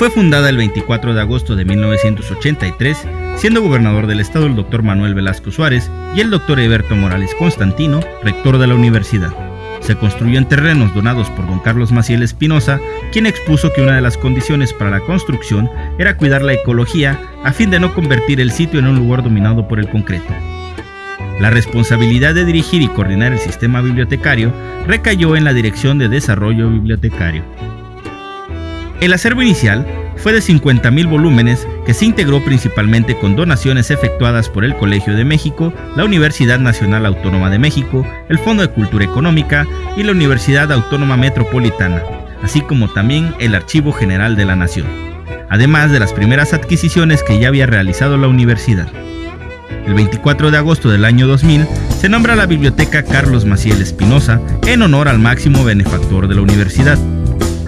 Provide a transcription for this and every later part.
Fue fundada el 24 de agosto de 1983, siendo gobernador del estado el doctor Manuel Velasco Suárez y el doctor Eberto Morales Constantino, rector de la universidad. Se construyó en terrenos donados por don Carlos Maciel Espinosa, quien expuso que una de las condiciones para la construcción era cuidar la ecología a fin de no convertir el sitio en un lugar dominado por el concreto. La responsabilidad de dirigir y coordinar el sistema bibliotecario recayó en la Dirección de Desarrollo Bibliotecario. El acervo inicial fue de 50.000 volúmenes que se integró principalmente con donaciones efectuadas por el Colegio de México, la Universidad Nacional Autónoma de México, el Fondo de Cultura Económica y la Universidad Autónoma Metropolitana, así como también el Archivo General de la Nación, además de las primeras adquisiciones que ya había realizado la universidad. El 24 de agosto del año 2000 se nombra la Biblioteca Carlos Maciel Espinosa en honor al máximo benefactor de la universidad.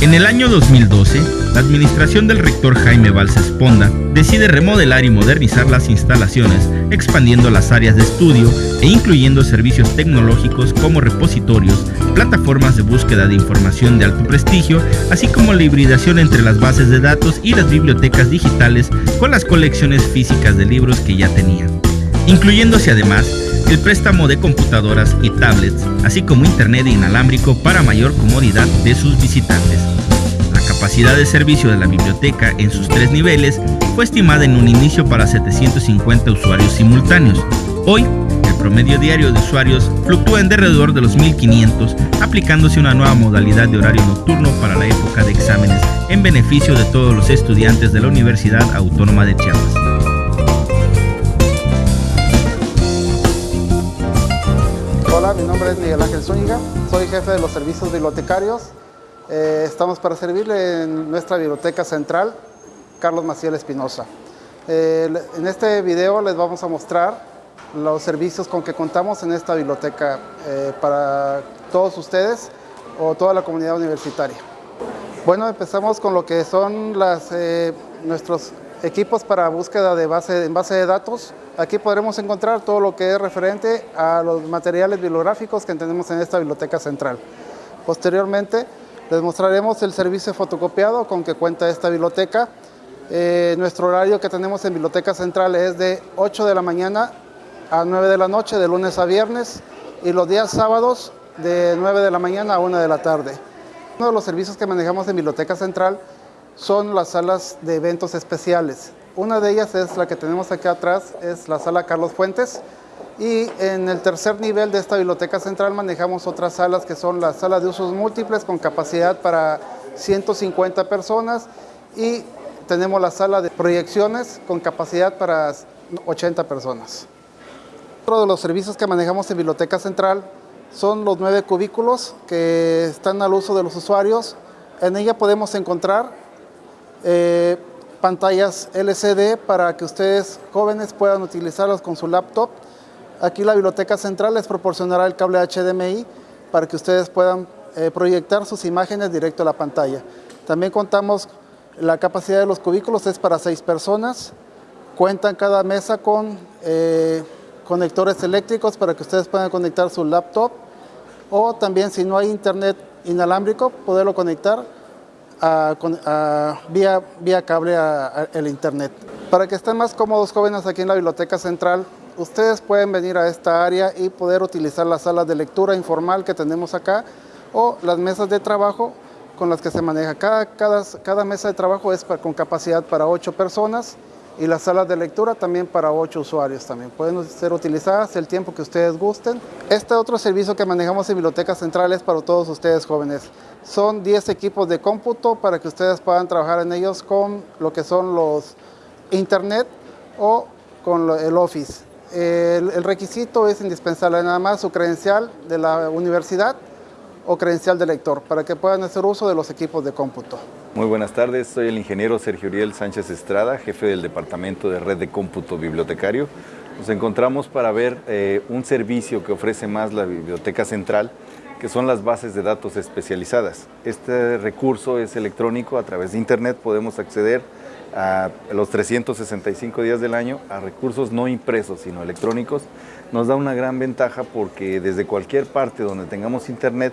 En el año 2012, la administración del rector Jaime Valls Esponda decide remodelar y modernizar las instalaciones, expandiendo las áreas de estudio e incluyendo servicios tecnológicos como repositorios, plataformas de búsqueda de información de alto prestigio, así como la hibridación entre las bases de datos y las bibliotecas digitales con las colecciones físicas de libros que ya tenía incluyéndose además el préstamo de computadoras y tablets, así como internet inalámbrico para mayor comodidad de sus visitantes. La capacidad de servicio de la biblioteca en sus tres niveles fue estimada en un inicio para 750 usuarios simultáneos. Hoy, el promedio diario de usuarios fluctúa en alrededor de los 1500, aplicándose una nueva modalidad de horario nocturno para la época de exámenes en beneficio de todos los estudiantes de la Universidad Autónoma de Chiapas. Mi nombre es Miguel Ángel Zúñiga, soy jefe de los servicios bibliotecarios. Eh, estamos para servirle en nuestra biblioteca central, Carlos Maciel Espinosa. Eh, en este video les vamos a mostrar los servicios con que contamos en esta biblioteca eh, para todos ustedes o toda la comunidad universitaria. Bueno, empezamos con lo que son las, nuestros equipos para búsqueda de base, en base de datos. Aquí podremos encontrar todo lo que es referente a los materiales bibliográficos que tenemos en esta biblioteca central. Posteriormente les mostraremos el servicio fotocopiado con que cuenta esta biblioteca. Eh, nuestro horario que tenemos en Biblioteca Central es de 8 de la mañana a 9 de la noche, de lunes a viernes, y los días sábados de 9 de la mañana a 1 de la tarde. Uno de los servicios que manejamos en Biblioteca Central son las salas de eventos especiales. Una de ellas es la que tenemos aquí atrás, es la sala Carlos Fuentes. Y en el tercer nivel de esta biblioteca central manejamos otras salas que son las salas de usos múltiples con capacidad para 150 personas y tenemos la sala de proyecciones con capacidad para 80 personas. Otro de los servicios que manejamos en Biblioteca Central son los nueve cubículos que están al uso de los usuarios. En ella podemos encontrar eh, pantallas LCD para que ustedes jóvenes puedan utilizarlas con su laptop. Aquí la biblioteca central les proporcionará el cable HDMI para que ustedes puedan eh, proyectar sus imágenes directo a la pantalla. También contamos, la capacidad de los cubículos es para seis personas. Cuentan cada mesa con eh, conectores eléctricos para que ustedes puedan conectar su laptop o también si no hay internet inalámbrico, poderlo conectar vía, vía cable al internet. Para que estén más cómodos jóvenes aquí en la Biblioteca Central, ustedes pueden venir a esta área y poder utilizar las salas de lectura informal que tenemos acá o las mesas de trabajo con las que se maneja. Cada, cada, cada mesa de trabajo es con capacidad para ocho personas y las salas de lectura también para ocho usuarios también. Pueden ser utilizadas el tiempo que ustedes gusten. Este otro servicio que manejamos en Biblioteca Central es para todos ustedes jóvenes. Son 10 equipos de cómputo para que ustedes puedan trabajar en ellos con lo que son los internet o con el Office. El, el requisito es indispensable nada más su credencial de la universidad o credencial de lector para que puedan hacer uso de los equipos de cómputo. Muy buenas tardes, soy el ingeniero Sergio Uriel Sánchez Estrada, jefe del Departamento de Red de Cómputo Bibliotecario. Nos encontramos para ver eh, un servicio que ofrece más la Biblioteca Central, que son las bases de datos especializadas. Este recurso es electrónico, a través de Internet podemos acceder a los 365 días del año a recursos no impresos, sino electrónicos. Nos da una gran ventaja porque desde cualquier parte donde tengamos Internet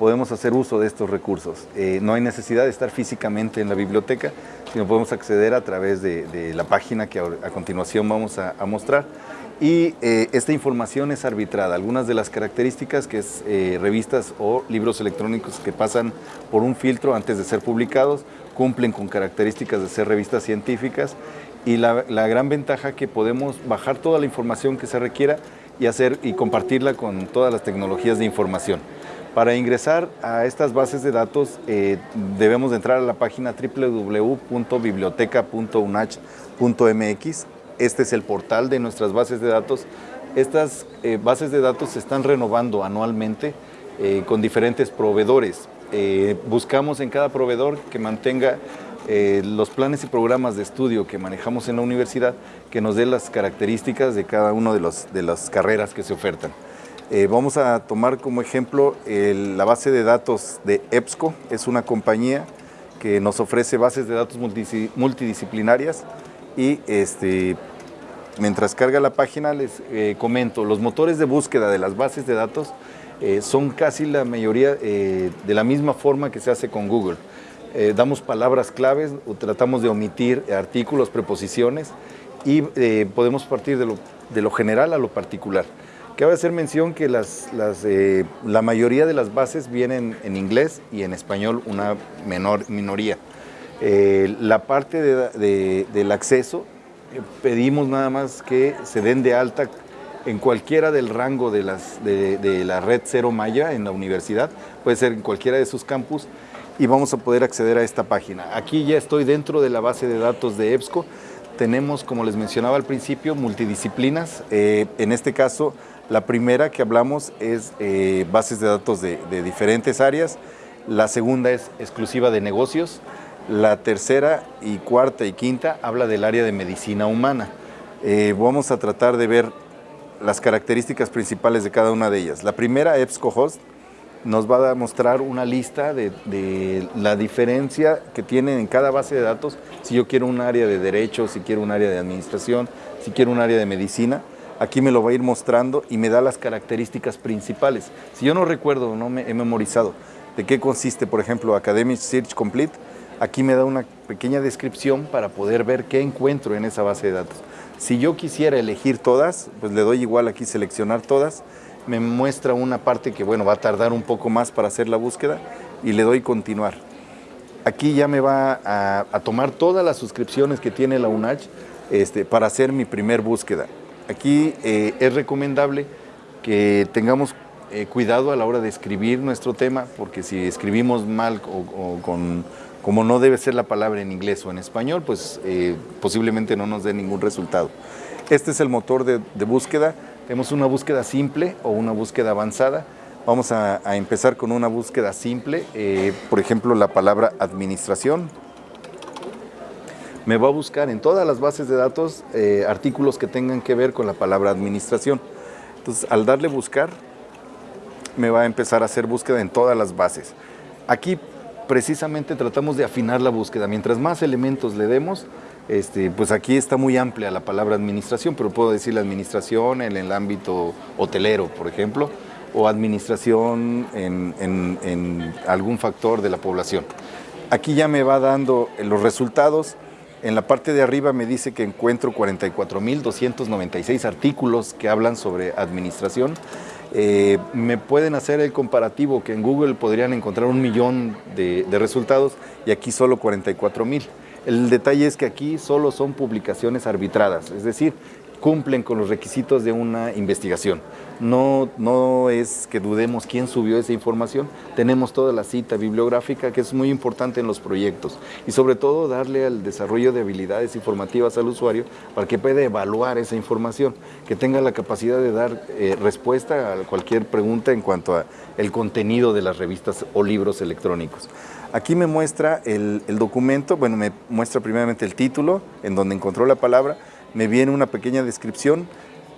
podemos hacer uso de estos recursos. Eh, no hay necesidad de estar físicamente en la biblioteca, sino podemos acceder a través de, la página que a, continuación vamos a, mostrar. Y eh, esta información es arbitrada. Algunas de las características que es eh, revistas o libros electrónicos que pasan por un filtro antes de ser publicados, cumplen con características de ser revistas científicas y la, la gran ventaja que podemos bajar toda la información que se requiera y, hacer, y compartirla con todas las tecnologías de información. Para ingresar a estas bases de datos eh, debemos de entrar a la página www.biblioteca.unach.mx. Este es el portal de nuestras bases de datos. Estas eh, bases de datos se están renovando anualmente eh, con diferentes proveedores. buscamos en cada proveedor que mantenga los planes y programas de estudio que manejamos en la universidad, que nos dé las características de cada una de, de las carreras que se ofertan. Eh, vamos a tomar como ejemplo la base de datos de EBSCO, es una compañía que nos ofrece bases de datos multidisciplinarias y este, mientras carga la página les eh, comento, los motores de búsqueda de las bases de datos eh, son casi la mayoría de la misma forma que se hace con Google. damos palabras claves, tratamos de omitir artículos, preposiciones y podemos partir de lo general a lo particular. Cabe hacer mención que las, eh, la mayoría de las bases vienen en inglés y en español una menor minoría. Eh, la parte del acceso, eh, pedimos nada más que se den de alta en cualquiera del rango de, las, de, la red Cero Maya en la universidad, puede ser en cualquiera de sus campus, y vamos a poder acceder a esta página. Aquí ya estoy dentro de la base de datos de EBSCO, tenemos, como les mencionaba al principio, multidisciplinas, en este caso la primera que hablamos es eh, bases de datos de, diferentes áreas, la segunda es exclusiva de negocios, la tercera y cuarta y quinta habla del área de medicina humana. Eh, vamos a tratar de ver las características principales de cada una de ellas. La primera, EBSCOhost, nos va a mostrar una lista de, de, la diferencia que tiene en cada base de datos, si yo quiero un área de derecho, si quiero un área de administración, si quiero un área de medicina, aquí me lo va a ir mostrando y me da las características principales. Si yo no recuerdo, no me he memorizado de qué consiste, por ejemplo, Academic Search Complete, aquí me da una pequeña descripción para poder ver qué encuentro en esa base de datos. Si yo quisiera elegir todas, pues le doy igual aquí seleccionar todas, me muestra una parte que bueno, va a tardar un poco más para hacer la búsqueda y le doy continuar. Aquí ya me va a, tomar todas las suscripciones que tiene la UNACH este, para hacer mi primer búsqueda. Aquí eh, es recomendable que tengamos eh, cuidado a la hora de escribir nuestro tema, porque si escribimos mal o, con, como no debe ser la palabra en inglés o en español, pues eh, posiblemente no nos dé ningún resultado. Este es el motor de, búsqueda. Tenemos una búsqueda simple o una búsqueda avanzada. Vamos a, a empezar con una búsqueda simple, por ejemplo, la palabra administración me va a buscar en todas las bases de datos eh, artículos que tengan que ver con la palabra administración. Entonces, al darle buscar, me va a empezar a hacer búsqueda en todas las bases. Aquí precisamente tratamos de afinar la búsqueda. Mientras más elementos le demos, este, pues aquí está muy amplia la palabra administración, pero puedo decir la administración en el ámbito hotelero, por ejemplo, o administración en, en algún factor de la población. Aquí ya me va dando los resultados en la parte de arriba me dice que encuentro 44.296 artículos que hablan sobre administración. Eh, me pueden hacer el comparativo que en Google podrían encontrar un millón de, de resultados y aquí solo 44.000. El detalle es que aquí solo son publicaciones arbitradas, es decir, cumplen con los requisitos de una investigación. No, no es que dudemos quién subió esa información, tenemos toda la cita bibliográfica que es muy importante en los proyectos y sobre todo darle al desarrollo de habilidades informativas al usuario para que pueda evaluar esa información, que tenga la capacidad de dar eh, respuesta a cualquier pregunta en cuanto a el contenido de las revistas o libros electrónicos. Aquí me muestra el, el documento, bueno, me muestra primeramente el título, en donde encontró la palabra, me viene una pequeña descripción,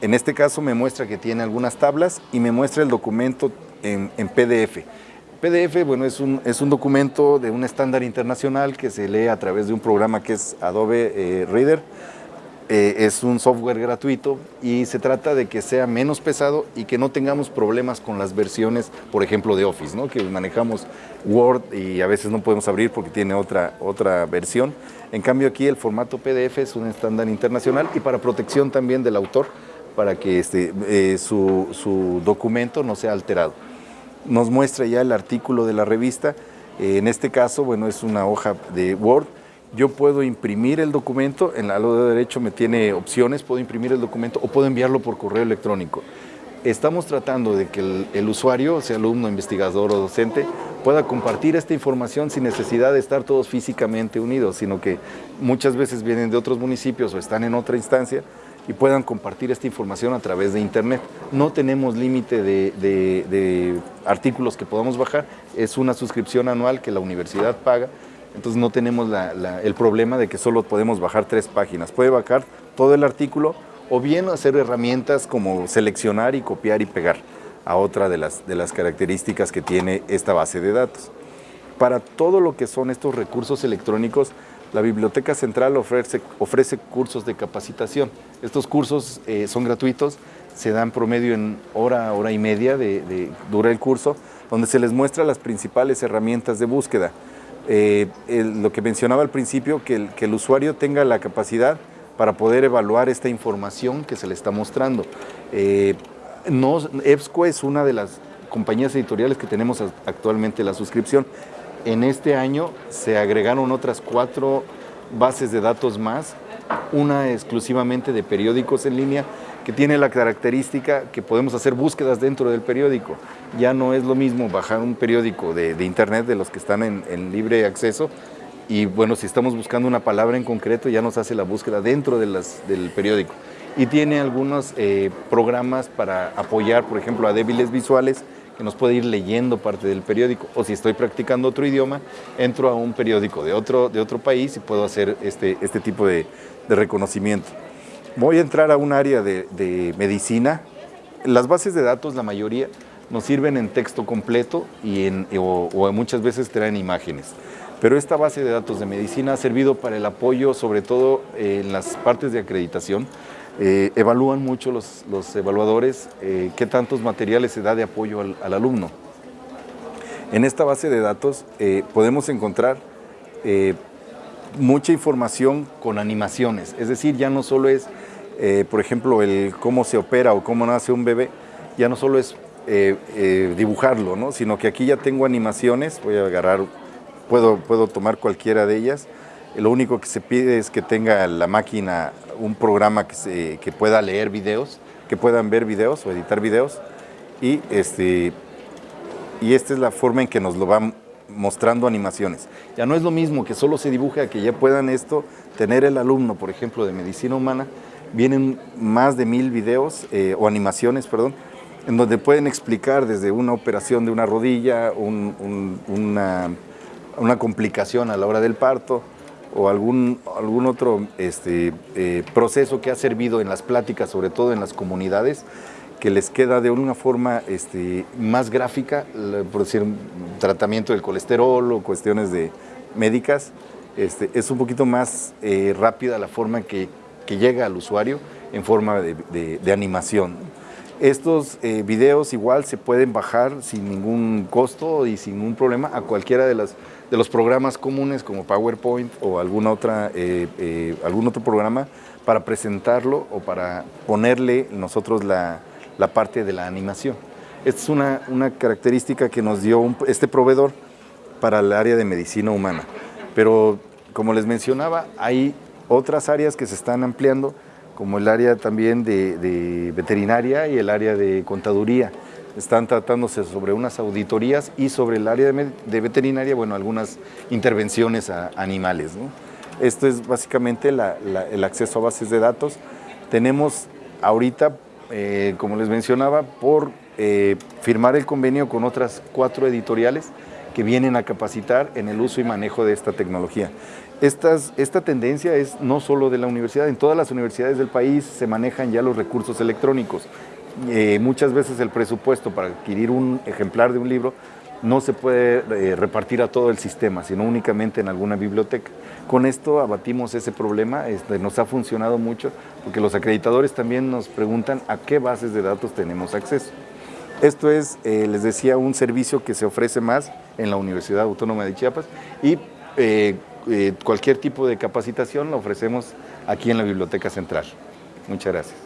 en este caso me muestra que tiene algunas tablas y me muestra el documento en, PDF. PDF, bueno, es un, es un documento de un estándar internacional que se lee a través de un programa que es Adobe eh, Reader. Eh, es un software gratuito y se trata de que sea menos pesado y que no tengamos problemas con las versiones, por ejemplo, de Office, ¿no? que manejamos Word y a veces no podemos abrir porque tiene otra, otra versión. En cambio aquí el formato PDF es un estándar internacional y para protección también del autor, para que este, eh, su, su, documento no sea alterado. Nos muestra ya el artículo de la revista, eh, en este caso, bueno, es una hoja de Word, yo puedo imprimir el documento, en el lado de derecho me tiene opciones, puedo imprimir el documento o puedo enviarlo por correo electrónico. Estamos tratando de que el, usuario, sea alumno, investigador o docente, pueda compartir esta información sin necesidad de estar todos físicamente unidos, sino que muchas veces vienen de otros municipios o están en otra instancia y puedan compartir esta información a través de Internet. No tenemos límite de artículos que podamos bajar, es una suscripción anual que la universidad paga entonces no tenemos el problema de que solo podemos bajar tres páginas. Puede bajar todo el artículo o bien hacer herramientas como seleccionar y copiar y pegar a otra de las, características que tiene esta base de datos. Para todo lo que son estos recursos electrónicos, la Biblioteca Central ofrece, ofrece cursos de capacitación. Estos cursos eh, son gratuitos, se dan promedio en hora, hora y media de, dura el curso, donde se les muestra las principales herramientas de búsqueda. Eh, lo que mencionaba al principio, que el, usuario tenga la capacidad para poder evaluar esta información que se le está mostrando. Eh, no, EBSCO es una de las compañías editoriales que tenemos actualmente la suscripción. En este año se agregaron otras cuatro bases de datos más, una exclusivamente de periódicos en línea que tiene la característica que podemos hacer búsquedas dentro del periódico. Ya no es lo mismo bajar un periódico de, internet de los que están en, libre acceso y bueno, si estamos buscando una palabra en concreto ya nos hace la búsqueda dentro de las, del periódico. Y tiene algunos eh, programas para apoyar, por ejemplo, a débiles visuales, que nos puede ir leyendo parte del periódico. O si estoy practicando otro idioma, entro a un periódico de otro, de otro país y puedo hacer este, este tipo de, de reconocimiento. Voy a entrar a un área de, medicina. Las bases de datos, la mayoría, nos sirven en texto completo y en, o, muchas veces traen imágenes. Pero esta base de datos de medicina ha servido para el apoyo, sobre todo en las partes de acreditación. Eh, evalúan mucho los, evaluadores eh, qué tantos materiales se da de apoyo al, alumno. En esta base de datos eh, podemos encontrar mucha información con animaciones, es decir, ya no solo es eh, por ejemplo, el cómo se opera o cómo nace un bebé, ya no solo es eh, eh, dibujarlo, ¿no? sino que aquí ya tengo animaciones, voy a agarrar, puedo, puedo tomar cualquiera de ellas, lo único que se pide es que tenga la máquina un programa que, se, que pueda leer videos, que puedan ver videos o editar videos, y, este, y esta es la forma en que nos lo van mostrando animaciones. Ya no es lo mismo que solo se dibuje a que ya puedan esto tener el alumno, por ejemplo, de medicina humana, vienen más de mil videos eh, o animaciones, perdón, en donde pueden explicar desde una operación de una rodilla, una, complicación a la hora del parto o algún, algún otro este, eh, proceso que ha servido en las pláticas, sobre todo en las comunidades, que les queda de una forma este, más gráfica, por decir, tratamiento del colesterol o cuestiones de médicas, este, es un poquito más eh, rápida la forma que que llega al usuario en forma de, animación. Estos eh, videos igual se pueden bajar sin ningún costo y sin ningún problema a cualquiera de, las, de los programas comunes como PowerPoint o alguna otra, eh, eh, algún otro programa para presentarlo o para ponerle nosotros la, parte de la animación. Esta es una, una característica que nos dio este proveedor para el área de medicina humana. Pero como les mencionaba, hay otras áreas que se están ampliando, como el área también de, veterinaria y el área de contaduría. Están tratándose sobre unas auditorías y sobre el área de, veterinaria, bueno, algunas intervenciones a animales. Esto es básicamente el acceso a bases de datos. Tenemos ahorita, eh, como les mencionaba, por eh, firmar el convenio con otras cuatro editoriales que vienen a capacitar en el uso y manejo de esta tecnología esta tendencia es no solo de la universidad, en todas las universidades del país se manejan ya los recursos electrónicos. Eh, muchas veces el presupuesto para adquirir un ejemplar de un libro no se puede eh, repartir a todo el sistema, sino únicamente en alguna biblioteca. Con esto abatimos ese problema, este, nos ha funcionado mucho porque los acreditadores también nos preguntan a qué bases de datos tenemos acceso. Esto es, eh, les decía, un servicio que se ofrece más en la Universidad Autónoma de Chiapas y eh, eh, cualquier tipo de capacitación lo ofrecemos aquí en la Biblioteca Central. Muchas gracias.